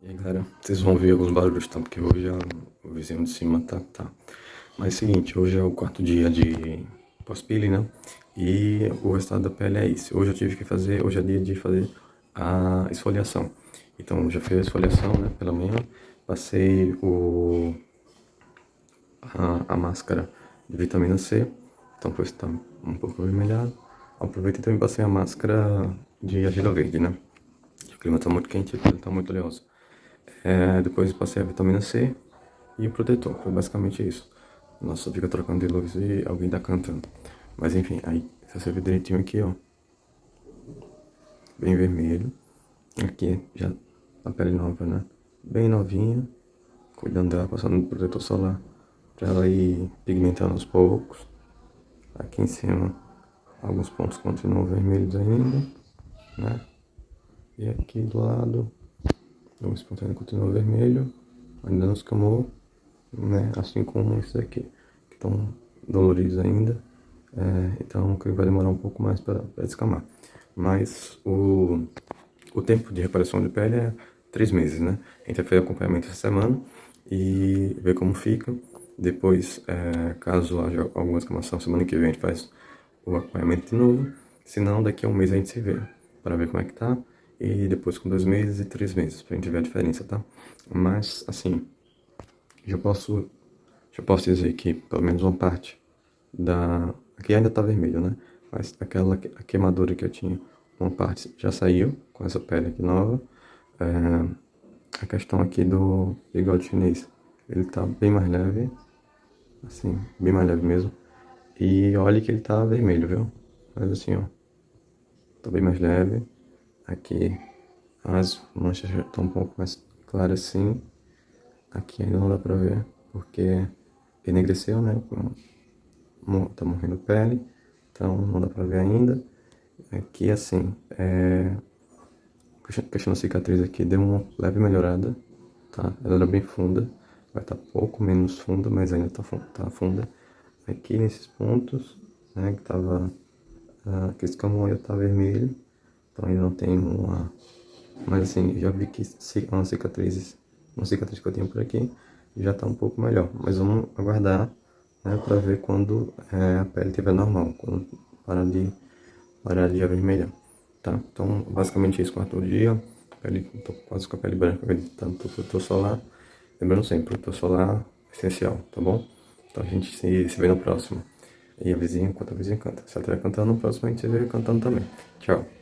E aí galera, vocês vão ver alguns barulhos, tá? Porque hoje a, o vizinho de cima tá, tá. Mas é o seguinte, hoje é o quarto dia de pós-pele, né? E o resultado da pele é esse. Hoje eu tive que fazer, hoje é dia de fazer a esfoliação. Então, já fiz a esfoliação, né, pela manhã. Passei o, a, a máscara de vitamina C. Então, foi está um pouco avermelhado. Aproveitei também passei a máscara de argila verde, né? O clima tá muito quente e a tá muito oleosa. É, depois passei a vitamina C e o protetor, foi basicamente isso. Nossa, fica trocando de luz e alguém tá cantando. Mas enfim, aí você vê direitinho aqui, ó. Bem vermelho. Aqui já a pele nova, né? Bem novinha. Cuidando dela, passando protetor solar. Pra ela ir pigmentando aos poucos. Aqui em cima, alguns pontos continuam vermelhos ainda, né? E aqui do lado, o espontâneo continua vermelho, ainda não escamou, né? Assim como esses aqui, que estão doloridos ainda. É, então, que vai demorar um pouco mais para descamar. Mas o, o tempo de reparação de pele é três meses, né? A gente fazer acompanhamento essa semana e ver como fica. Depois, é, caso haja alguma escamação, semana que vem a gente faz o acompanhamento de novo. Se não, daqui a um mês a gente se vê para ver como é que tá e depois com dois meses e três meses, pra gente ver a diferença, tá? Mas, assim, já posso, já posso dizer que pelo menos uma parte da... Aqui ainda tá vermelho, né? Mas aquela a queimadura que eu tinha, uma parte já saiu com essa pele aqui nova. É, a questão aqui do bigode chinês, ele tá bem mais leve, assim, bem mais leve mesmo. E olha que ele tá vermelho, viu? Mas assim, ó, tá bem mais leve. Aqui as manchas já estão um pouco mais claras assim. Aqui ainda não dá pra ver, porque enegreceu, né? Tá morrendo pele, então não dá pra ver ainda. Aqui assim, é... questão da cicatriz aqui deu uma leve melhorada, tá? Ela era bem funda, vai estar tá pouco menos funda, mas ainda tá, tá funda. Aqui nesses pontos, né, que tava... Uh, que esse caminho tá vermelho, então ainda não tem uma... Mas assim, já vi que uma cicatriz, uma cicatriz que eu tenho por aqui já tá um pouco melhor. Mas vamos aguardar, né, pra ver quando é, a pele estiver normal, quando parar de, parar de avermelhar, tá? Então, basicamente isso, quarto dia, pele, tô quase com a pele branca, tanto protetor solar. Lembrando sempre, protetor solar essencial, tá bom? Então a gente se, se vê no próximo. E a vizinha, enquanto a vizinha canta. Se ela estiver cantando, no próximo a gente se vê cantando também. Tchau.